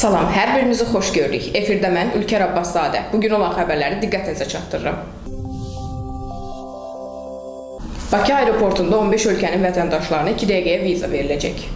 Salam, hər birinizi xoş gördük. Efirdə mən Ülker Abbaszadə. Bu gün olan xəbərləri diqqətinizə çatdırıram. Bakı aeroportunda 15 ölkənin vətəndaşlarına 2 dəqiqəyə viza veriləcək.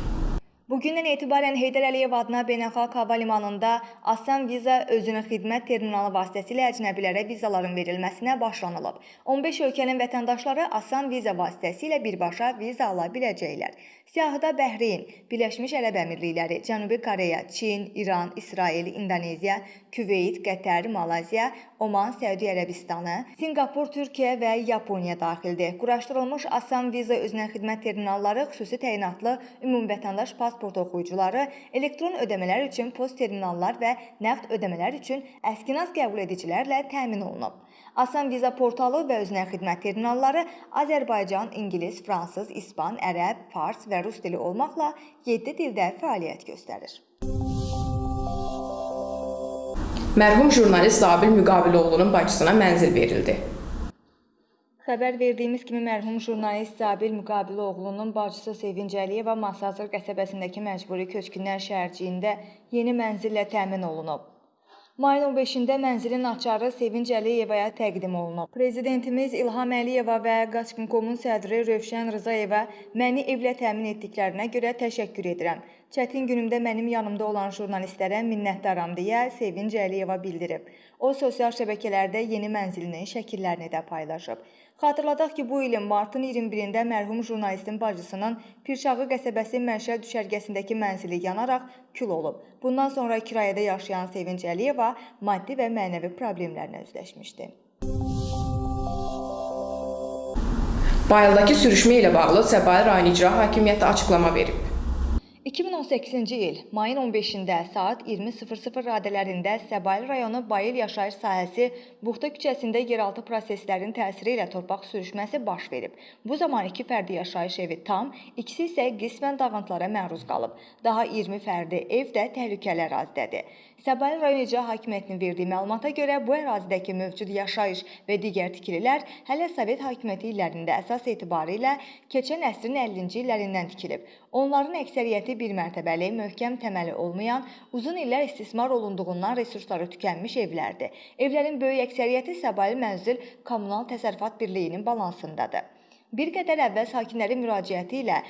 Bugündən etibarən Heydər Əliyev adına beynəlxalq hava limanında Asan Viza özünün xidmət terminalı vasitəsilə əcnəbilərə vizaların verilməsinə başlanılıb. 15 ölkənin vətəndaşları Asan Viza vasitəsilə birbaşa viza ala biləcəklər. Siyahıda Bəhreyn, Birləşmiş Ərəb Əmirlikləri, Cənubi Koreya, Çin, İran, İsrail, İndoneziya, Küveyt, Qətər, Malayziya, Oman, Səudiyyə Ərəbistanı, Sinqapur, Türkiyə və Yaponiya daxildir. Quraşdırılmış Asan Viza özünə xidmət terminalları xüsusi təyinatlı ümumvətəndaş pasport oxuyucuları, elektron ödəmələr üçün post terminallar və nəqd ödəmələr üçün əskinas qəbul edicilərlə təmin olunub. Asan Viza portalı və özünə xidmət terminalları Azərbaycan, ingilis, fransız, ispan, ərəb, fars və rus dili olmaqla 7 dildə fəaliyyət göstərir. Mərhum jurnalist Zabil Müqabiloğlu'nun bacısına mənzil verildi. Xəbər verdiyimiz kimi mərhum jurnalist Zabil Müqabiloğlu'nun bacısı Sevinc Əliyeva Masazır qəsəbəsindəki məcburi köçkünlər şəhərciyində yeni mənzillə təmin olunub. Mayın 15-də mənzilin açarı Sevinc Əliyevaya təqdim olunub. Prezidentimiz İlham Əliyeva və Qaçqınkomun sədri Rövşən Rızayeva məni evlə təmin etdiklərinə görə təşəkkür edirəm. Çətin günümdə mənim yanımda olan jurnalistlərə minnətdaram deyə Sevinc Əliyeva bildirib. O sosial şəbəkələrdə yeni mənzilinin şəkillərini də paylaşıb. Xatırladaq ki, bu ilin martın 21-də mərhum jurnalistin bacısının Pirşağı qəsəbəsi Mənşə düşərgəsindəki mənzili yanaraq kül olub. Bundan sonra kirayədə yaşayan Sevinc Əliyeva maddi və mənəvi problemlərlə üzləşmişdi. Bayıldakı sürüşmə ilə bağlı Səbail rayon icra hakimiyyəti açıqlama verib. 2018-ci il mayın 15-də saat 20:00 radələrində Səbail rayonu Bayıl yaşayış sahəsi Buxta küçəsində yeraltı proseslərin təsiri ilə torpaq sürüşməsi baş verib. Bu zaman 2 fərdi yaşayış evi tam, ikisi isə qismən dağıntılara məruz qalıb. Daha 20 fərdi ev də təhlükəli ərazidədir. Səbail rayon icra hakimiyyətinin verdiyi məlumata görə bu ərazidəki mövcud yaşayış və digər tikililər hələ Sovet hakimiyyəti illərində əsas etibarı ilə keçən əsrin 50-ci illərindən tikilib. Onların əksəriyyəti bir mərtəbəli, möhkəm təməli olmayan, uzun illər istismar olunduğundan resursları tükənmiş evlərdir. Evlərin böyük əksəriyyəti Səbail Mənzil Kommunal Təsərrüfat Birliyinin balansındadır. Bir qədər əvvəl sakinlərin müraciəti ilə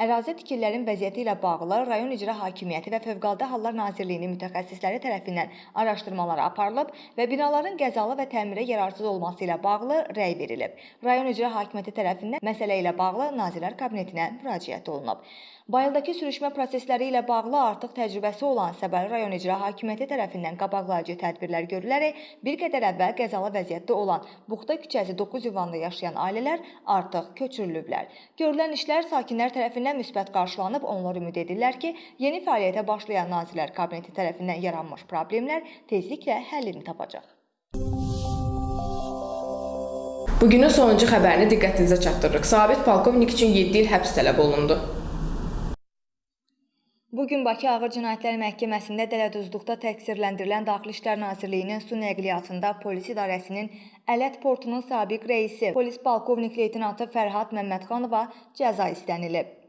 Ərazi tikililərin vəziyyəti ilə bağlı rayon icra hakimiyyəti və Fövqəladə Hallar Nazirliyinin mütəxəssisləri tərəfindən araşdırmalar aparılıb və binaların qəzalı və təmirə yararsız olması ilə bağlı rəy verilib. Rayon icra hakimiyyəti tərəfindən məsələ ilə bağlı Nazirlər Kabinetinə müraciət olunub. Bayıldakı sürüşmə prosesləri ilə bağlı artıq təcrübəsi olan Səbəli rayon icra hakimiyyəti tərəfindən qabaqlayıcı tədbirlər görülərək bir qədər əvvəl qəzalı vəziyyətdə olan Buxta küçəsi 9 ünvanda yaşayan ailələr artıq köçürülüblər. Görülən işlər sakinlər tərəfindən müsbət qarşılanıb, onlar ümid edirlər ki, yeni fəaliyyətə başlayan Nazirlər Kabineti tərəfindən yaranmış problemlər tezliklə həllini tapacaq. Bugünün sonuncu xəbərini diqqətinizə çatdırırıq. Sabit polkovnik üçün 7 il həbs tələb olundu. Bu gün Bakı Ağır Cinayətlər Məhkəməsində dələduzluqda təqsirləndirilən Daxili İşlər Nazirliyinin su nəqliyyatında polis idarəsinin Ələt portunun sabiq rəisi, polis polkovnik leytenantı Fərhad Məmmədxanova cəza istənilib.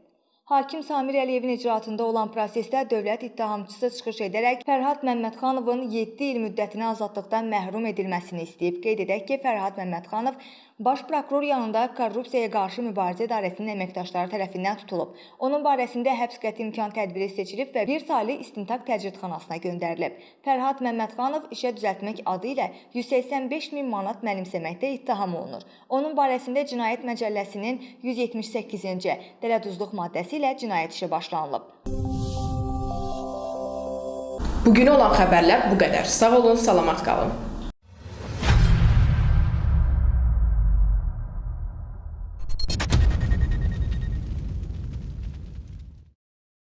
Hakim Samir Əliyevin icraatında olan prosesdə dövlət ittihamçısı çıxış edərək Fərhad Məmmədxanovun 7 il müddətinə azadlıqdan məhrum edilməsini istəyib. Qeyd edək ki, Fərhad Məmmədxanov Baş prokuror yanında Korrupsiyaya qarşı mübarizə idarəsinin əməkdaşları tərəfindən tutulub. Onun barəsində həbs qəti imkan tədbiri seçilib və bir saylı istintaq təcridxanasına göndərilib. Fərhad Məmmədxanov işə düzəltmək adı ilə 185 min manat mənimsəməkdə ittiham olunur. Onun barəsində Cinayət Məcəlləsinin 178-ci dələduzluq maddəsi ilə cinayət işi başlanılıb. Bugün olan xəbərlər bu qədər. Sağ olun, salamat qalın.